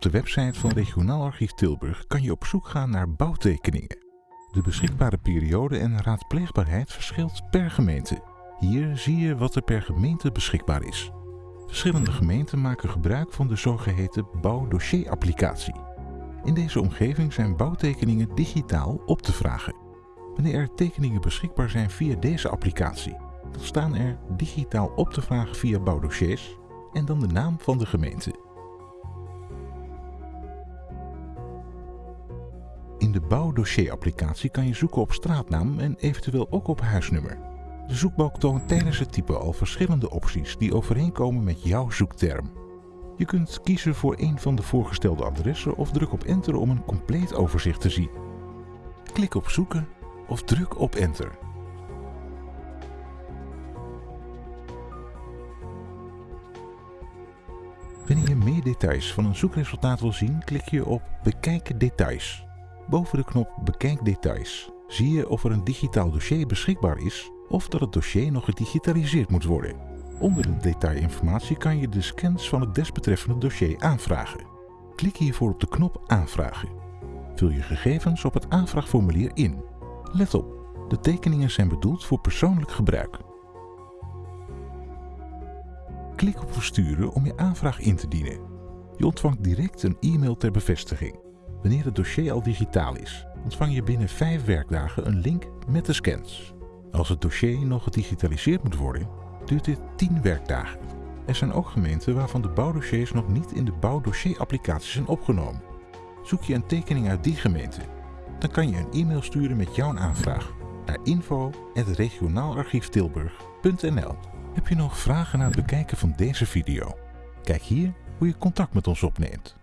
Op de website van Regionaal Archief Tilburg kan je op zoek gaan naar bouwtekeningen. De beschikbare periode en raadpleegbaarheid verschilt per gemeente. Hier zie je wat er per gemeente beschikbaar is. Verschillende gemeenten maken gebruik van de zogeheten bouwdossierapplicatie. In deze omgeving zijn bouwtekeningen digitaal op te vragen. Wanneer er tekeningen beschikbaar zijn via deze applicatie, dan staan er digitaal op te vragen via bouwdossiers en dan de naam van de gemeente. In de bouwdossierapplicatie kan je zoeken op straatnaam en eventueel ook op huisnummer. De zoekbalk toont tijdens het typen al verschillende opties die overeenkomen met jouw zoekterm. Je kunt kiezen voor een van de voorgestelde adressen of druk op enter om een compleet overzicht te zien. Klik op zoeken of druk op enter. Wanneer je meer details van een zoekresultaat wil zien, klik je op Bekijk details. Boven de knop Bekijk details zie je of er een digitaal dossier beschikbaar is of dat het dossier nog gedigitaliseerd moet worden. Onder de detailinformatie kan je de scans van het desbetreffende dossier aanvragen. Klik hiervoor op de knop Aanvragen. Vul je gegevens op het aanvraagformulier in. Let op, de tekeningen zijn bedoeld voor persoonlijk gebruik. Klik op Versturen om je aanvraag in te dienen. Je ontvangt direct een e-mail ter bevestiging. Wanneer het dossier al digitaal is, ontvang je binnen 5 werkdagen een link met de scans. Als het dossier nog gedigitaliseerd moet worden, duurt dit 10 werkdagen. Er zijn ook gemeenten waarvan de bouwdossiers nog niet in de bouwdossierapplicatie zijn opgenomen. Zoek je een tekening uit die gemeente, dan kan je een e-mail sturen met jouw aanvraag naar info.regionaalarchieftilburg.nl Heb je nog vragen na het bekijken van deze video? Kijk hier hoe je contact met ons opneemt.